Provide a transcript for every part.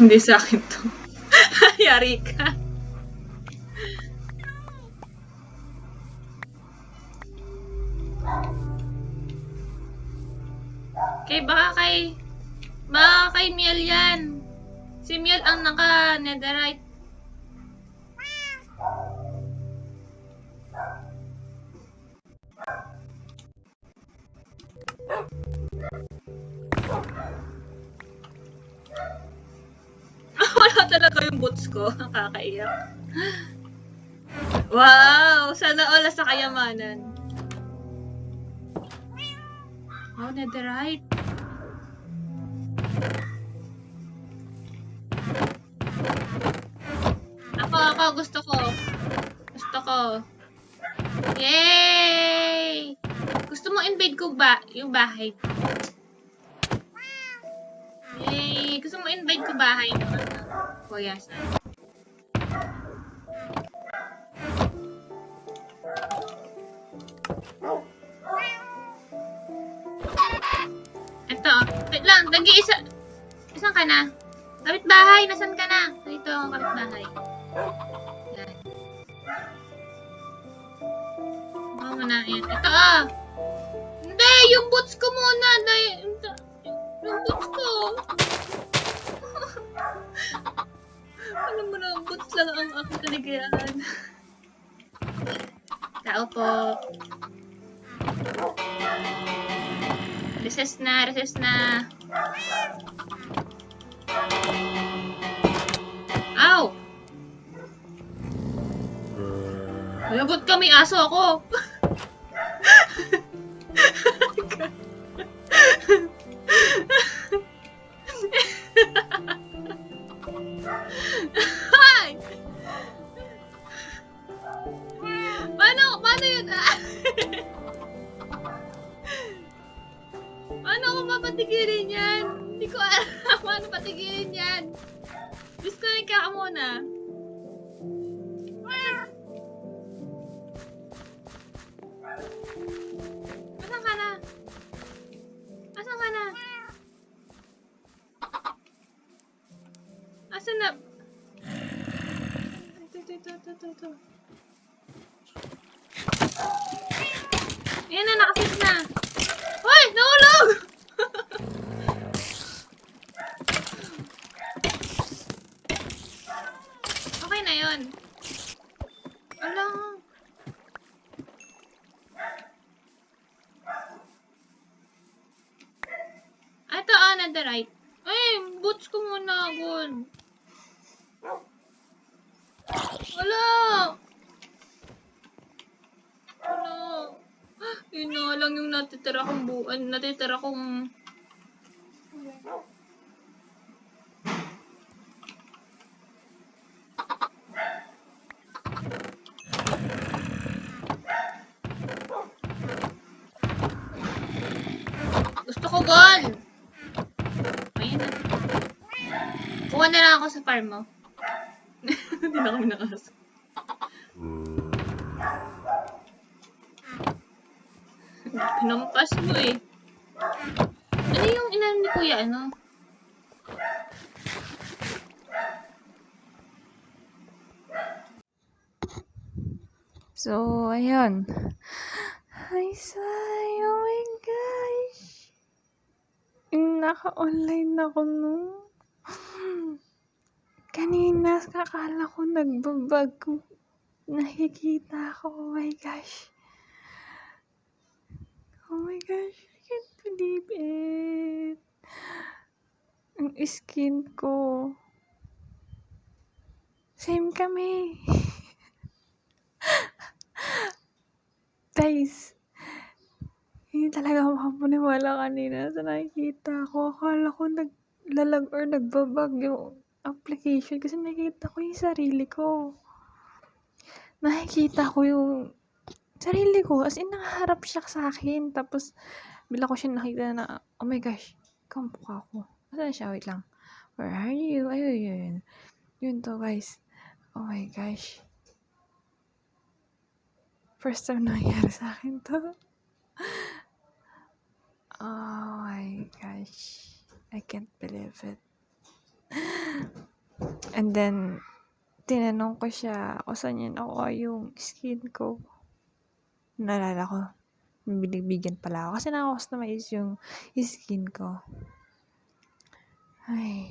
Hindi sa akin to. Yari ka. Kay baka kay baka kay Miel yan. Si Miel ang naka netherite. Wala talaga yung boots ko. Nakakaiyak. Wow! Sana all sa kayamanan. Oh, netherite. Ako, ako, gusto ko. Gusto ko. Yay! Gusto mo invade ko ba yung bahay? Yay! Gusto mo invade ko bahay mo? Kuya, saan? Ito, wait lang, nag-iisa. Isan ka na? Kapit bahay, nasan ka na? Dito ang kapit bahay. Yan. Mo na, yan. Ito ah! Hindi, yung boots ko muna. Yung boots ko. Alam mo na, boots lang ang aking kaligayahan. Tao po. Recess na, recess na. Ow! Lagot ka, may aso ako. mapatigilin yan? Hindi ko alam paano patigilin yan. Disconnect ka muna. Asan ka na? Asan ka na? Asan na? Ito, ito, ito, ito, ito, ito. Ayan na, nakafix na. Hoy! Nahulog! okay na yun. Alam. Ito, ah, netherite. Ay, boots ko muna, gold. Wala! Wala. Yun na lang yung natitira kong buwan. Natitira kong... Gusto ko gold! Ayan na. Na lang ako sa farm mo. Hindi na kami nakaso. Pinampas mo eh. Ano yung inan ni kuya, ano? So, ayun. Hi, Sai! Oh my gosh! Naka-online ako nung. Kanina, kakala ko nagbabag. Nakikita ko. Oh my gosh. Oh my gosh. I can't believe it. Ang skin ko. Same kami. Guys, hindi talaga ako makapaniwala kanina sa nakikita ko. Akala ko naglalag or nagbabag yung application kasi nakikita ko yung sarili ko. Nakikita ko yung sarili ko. As in, nakaharap siya sa akin. Tapos, bila ko siya nakita na, oh my gosh, kampo ka ako. Saan siya? Wait lang. Where are you? Ayun, yun. Yun to, guys. Oh my gosh. First time nangyari sa akin to. Oh my gosh. I can't believe it. And then, tinanong ko siya kung saan niya nakuha yung skin ko. Naalala ko, binibigyan pala ako. Kasi nakakustomize yung skin ko. Ay.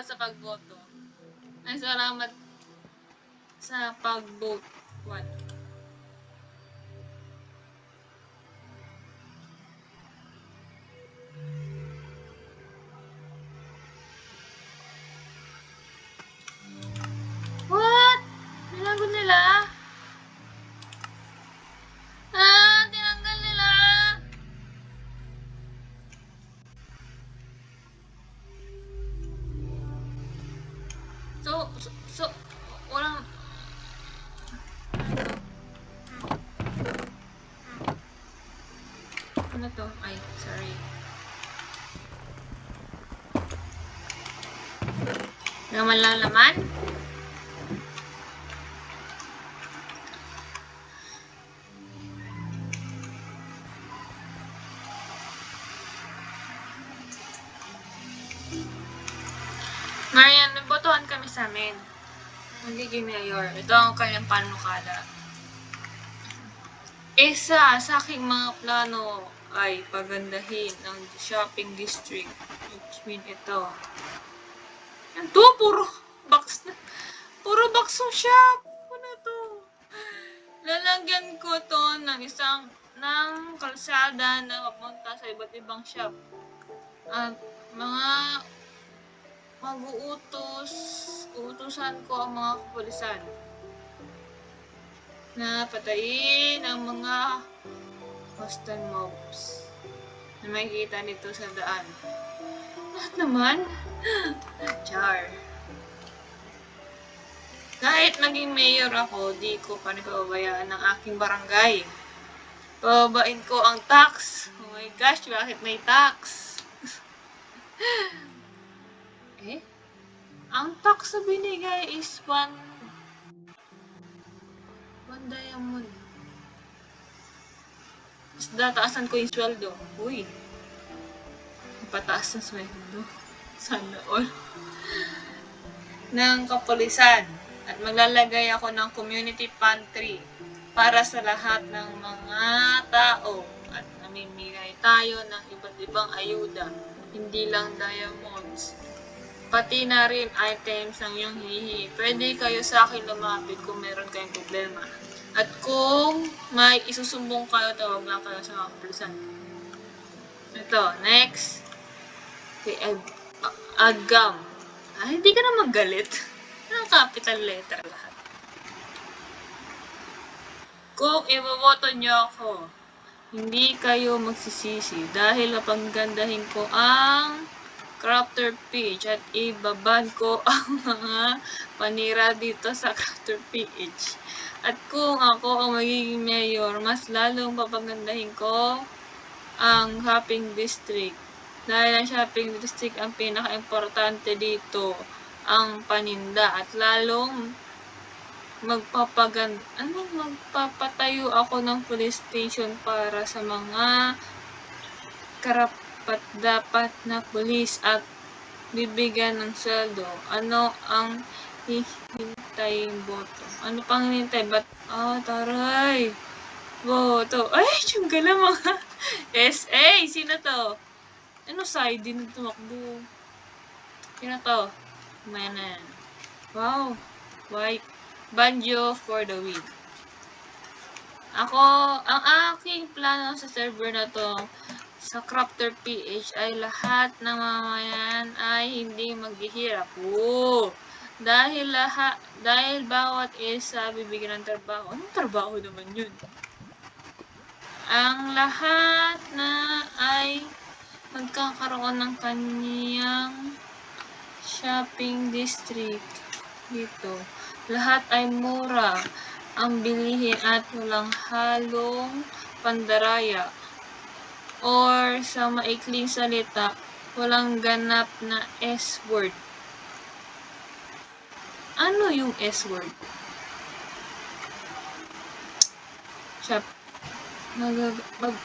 Salamat sa pagboto. Ay, salamat sa. What? What? So, walang... Ano to? Ay, sorry. Laman lang laman? Ngayon, nagbotohan kami sa amin. Magiging mayor. Ito ang kanyang panukala. Isa sa aking mga plano ay pagandahin ang shopping district. Which mean ito. Yan to, puro box na. Puro box ng shop. Ano to? Lalagyan ko to ng isang ng kalsada na papunta sa iba't ibang shop. At mga mag-uutos, uutusan ko ang mga kapulisan na patayin ang mga hostile mobs na makikita nito sa daan. Lahat naman? Char. Kahit naging mayor ako, di ko pa rin pababayaan ang aking barangay. Pababain ko ang tax. Oh my gosh, bakit may tax? Eh? Ang tax na binigay is one... One diamond. Mas dataasan ko yung sweldo. Uy. Pataas na sweldo. Sana all. ng kapulisan. At maglalagay ako ng community pantry para sa lahat ng mga tao. At namimigay tayo ng iba't ibang ayuda. Hindi lang diamonds pati na rin items ng iyong hinihingi. Pwede kayo sa akin lumapit kung meron kayong problema. At kung may isusumbong kayo, tawag lang kayo sa mga kapulisan. Ito, next. Kay Ag Agam. Ah, hindi ka na magalit. Anong capital letter lahat? Kung iboboto niyo ako, hindi kayo magsisisi dahil napanggandahin ko ang crafter page at ibaban ko ang mga panira dito sa crafter page. At kung ako ang magiging mayor, mas lalong papagandahin ko ang shopping district. Dahil ang shopping district ang pinaka-importante dito, ang paninda. At lalong magpapagan ano magpapatayo ako ng police station para sa mga karapat dapat na pulis at bibigyan ng sweldo. Ano ang hihintayin boto? Ano pang hinintay? Ba't, ah, taray. Boto. Ay, yung gala mga SA. Sino to? Ano side din tumakbo? Sino to? Yan. Wow. White. Banjo for the win. Ako, ang aking plano sa server na to, sa Crafter PH ay lahat ng mamayan ay hindi maghihirap. Oo. Dahil lahat, dahil bawat isa bibigyan ng trabaho. Anong trabaho naman yun? Ang lahat na ay magkakaroon ng kaniyang shopping district dito. Lahat ay mura ang bilihin at walang halong pandaraya or sa maikling salita, walang ganap na S-word. Ano yung S-word? Shop. Magag mag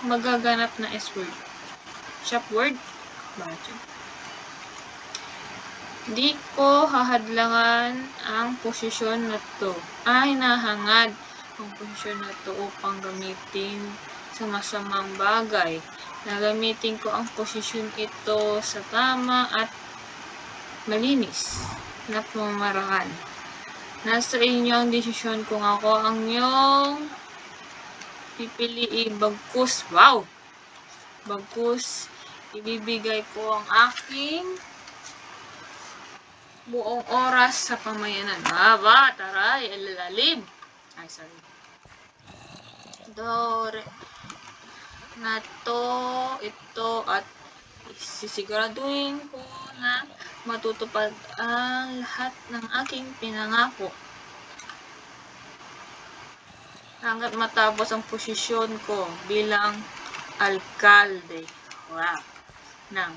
magaganap na S-word. Shop word? Yun? Di ko hahadlangan ang posisyon na to. Ay, nahangad ang posisyon na to upang gamitin sa masamang bagay. Nagamitin ko ang posisyon ito sa tama at malinis na pamamaraan. Nasa inyo ang desisyon kung ako ang iyong pipiliin bagkus. Wow! Bagkus, ibibigay ko ang aking buong oras sa pamayanan. Aba, taray, alalalim. Ay, sorry. Dore. Na to, ito, at sisiguraduhin ko na matutupad ang lahat ng aking pinangako. Hanggat matapos ang posisyon ko bilang alkalde. Wow. Ng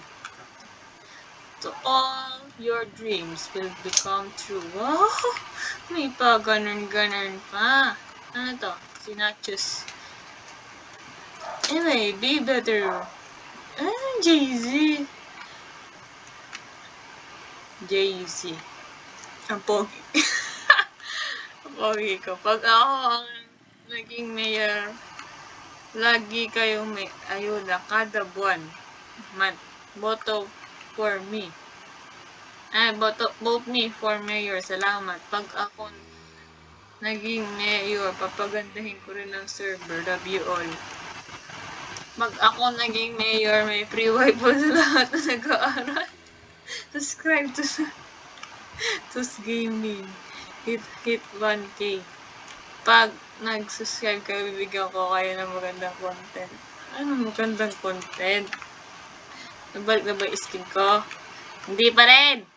to all your dreams will become true. Wow! May pa ganun-ganun pa. Ano to? Sinachos. Anyway, be better. Ah, Jay-Z. Jay-Z. Ang pogi. Ang pogi ko. Pag ako ang naging mayor, lagi kayong may ayuda kada buwan. Month. Boto for me. Ay, boto, vote me for mayor. Salamat. Pag ako naging mayor, papagandahin ko rin ang server. Love you all. Mag ako naging mayor, may free wifi sa lahat na nag-aaral. Subscribe to to gaming. Hit, hit 1k. Pag nag-subscribe kayo, bibigyan ko kayo ng magandang content. Ano magandang content? Nabalik na ba yung skin ko? Hindi pa rin!